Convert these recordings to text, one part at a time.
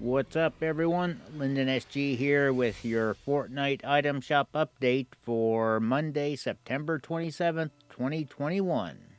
What's up, everyone? Lyndon SG here with your Fortnite item shop update for Monday, September 27th, 2021.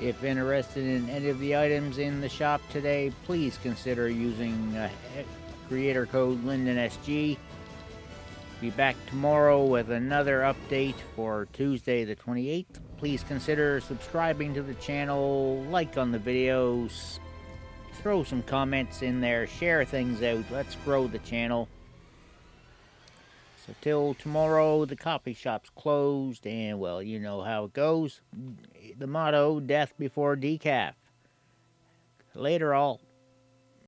If interested in any of the items in the shop today, please consider using uh, creator code LyndonSG. Be back tomorrow with another update for Tuesday the 28th. Please consider subscribing to the channel, like on the videos, throw some comments in there, share things out. Let's grow the channel. So till tomorrow, the coffee shop's closed, and well, you know how it goes. The motto, death before decaf. Later all.